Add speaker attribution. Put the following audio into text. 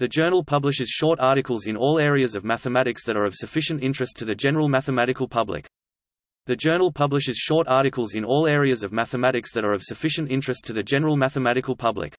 Speaker 1: The journal publishes short articles in all areas of mathematics that are of sufficient interest to the general mathematical public. The journal publishes short articles in all areas of mathematics that are of sufficient interest to the general mathematical public.